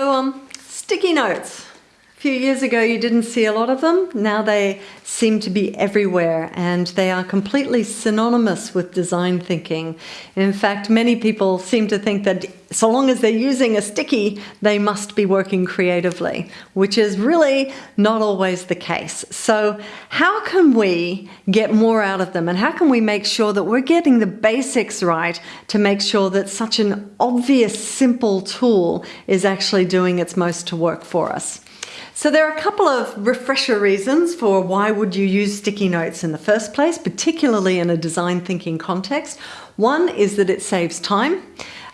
So, um, sticky notes. Few years ago you didn't see a lot of them. Now they seem to be everywhere and they are completely synonymous with design thinking. In fact, many people seem to think that so long as they're using a sticky, they must be working creatively, which is really not always the case. So how can we get more out of them and how can we make sure that we're getting the basics right to make sure that such an obvious, simple tool is actually doing its most to work for us? So there are a couple of refresher reasons for why would you use sticky notes in the first place, particularly in a design thinking context. One is that it saves time.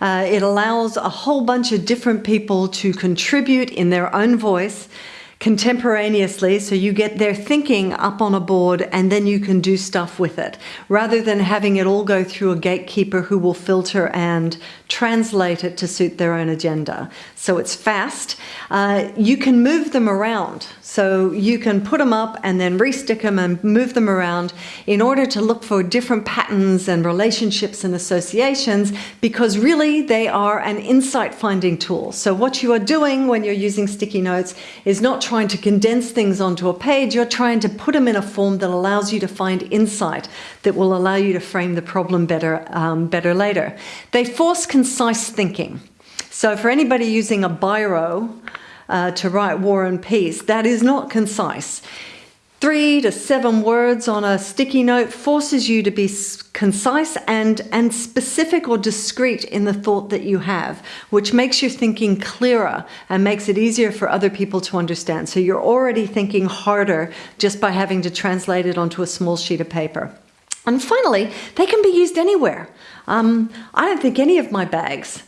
Uh, it allows a whole bunch of different people to contribute in their own voice contemporaneously so you get their thinking up on a board and then you can do stuff with it rather than having it all go through a gatekeeper who will filter and translate it to suit their own agenda. So it's fast. Uh, you can move them around. So you can put them up and then restick them and move them around in order to look for different patterns and relationships and associations because really they are an insight finding tool. So what you are doing when you're using sticky notes is not trying to condense things onto a page, you're trying to put them in a form that allows you to find insight that will allow you to frame the problem better, um, better later. They force concise thinking. So for anybody using a biro uh, to write War and Peace, that is not concise three to seven words on a sticky note forces you to be concise and, and specific or discreet in the thought that you have, which makes your thinking clearer and makes it easier for other people to understand. So you're already thinking harder just by having to translate it onto a small sheet of paper. And finally, they can be used anywhere. Um, I don't think any of my bags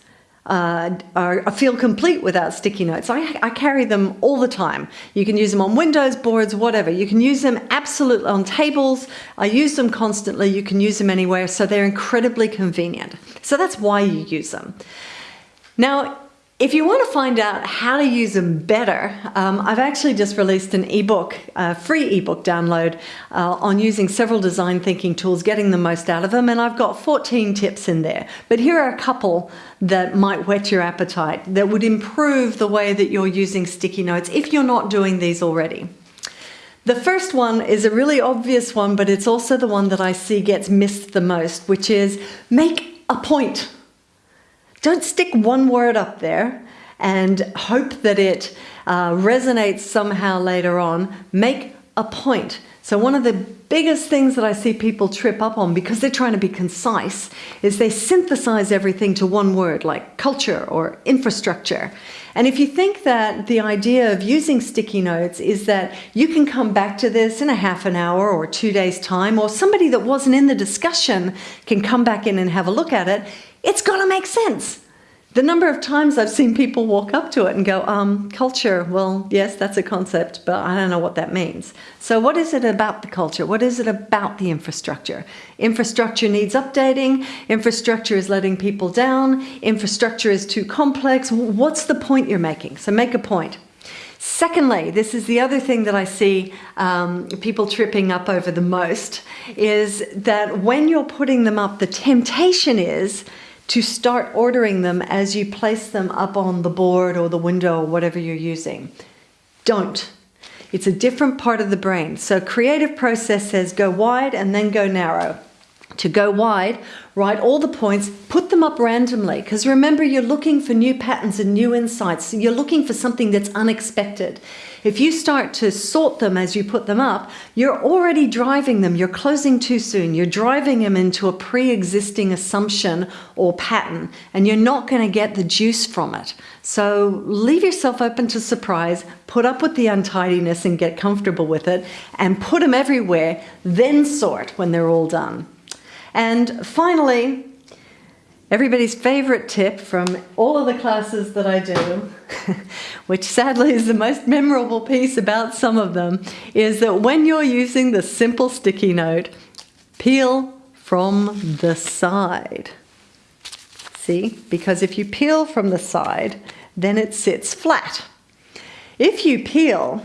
uh, are, feel complete without sticky notes. I, I, carry them all the time. You can use them on windows, boards, whatever. You can use them absolutely on tables. I use them constantly. You can use them anywhere. So they're incredibly convenient. So that's why you use them. Now, if you want to find out how to use them better, um, I've actually just released an ebook, a free ebook download uh, on using several design thinking tools, getting the most out of them, and I've got 14 tips in there. But here are a couple that might whet your appetite, that would improve the way that you're using sticky notes if you're not doing these already. The first one is a really obvious one, but it's also the one that I see gets missed the most, which is make a point don't stick one word up there and hope that it uh, resonates somehow later on. Make a point. So one of the biggest things that I see people trip up on because they're trying to be concise is they synthesize everything to one word like culture or infrastructure. And if you think that the idea of using sticky notes is that you can come back to this in a half an hour or two days time or somebody that wasn't in the discussion can come back in and have a look at it, it's got to make sense. The number of times I've seen people walk up to it and go, um, culture, well, yes, that's a concept, but I don't know what that means. So what is it about the culture? What is it about the infrastructure? Infrastructure needs updating. Infrastructure is letting people down. Infrastructure is too complex. What's the point you're making? So make a point. Secondly, this is the other thing that I see um, people tripping up over the most, is that when you're putting them up, the temptation is to start ordering them as you place them up on the board or the window or whatever you're using. Don't. It's a different part of the brain. So creative process says go wide and then go narrow. To go wide, write all the points, put them up randomly, because remember you're looking for new patterns and new insights. You're looking for something that's unexpected. If you start to sort them as you put them up, you're already driving them. You're closing too soon. You're driving them into a pre-existing assumption or pattern, and you're not going to get the juice from it. So leave yourself open to surprise, put up with the untidiness and get comfortable with it, and put them everywhere, then sort when they're all done. And finally, everybody's favorite tip from all of the classes that I do, which sadly is the most memorable piece about some of them, is that when you're using the simple sticky note, peel from the side. See, because if you peel from the side, then it sits flat. If you peel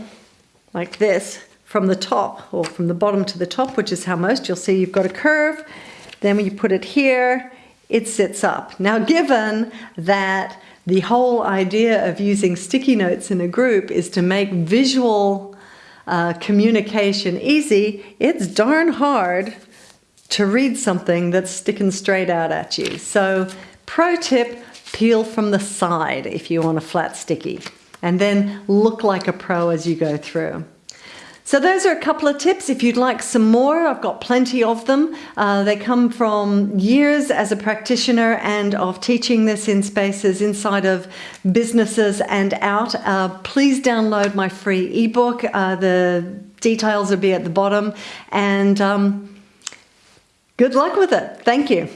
like this from the top or from the bottom to the top, which is how most you'll see you've got a curve, then when you put it here, it sits up. Now, given that the whole idea of using sticky notes in a group is to make visual uh, communication easy, it's darn hard to read something that's sticking straight out at you. So, pro tip peel from the side if you want a flat sticky, and then look like a pro as you go through. So those are a couple of tips. If you'd like some more, I've got plenty of them. Uh, they come from years as a practitioner and of teaching this in spaces inside of businesses and out. Uh, please download my free ebook. Uh, the details will be at the bottom. And um, good luck with it. Thank you.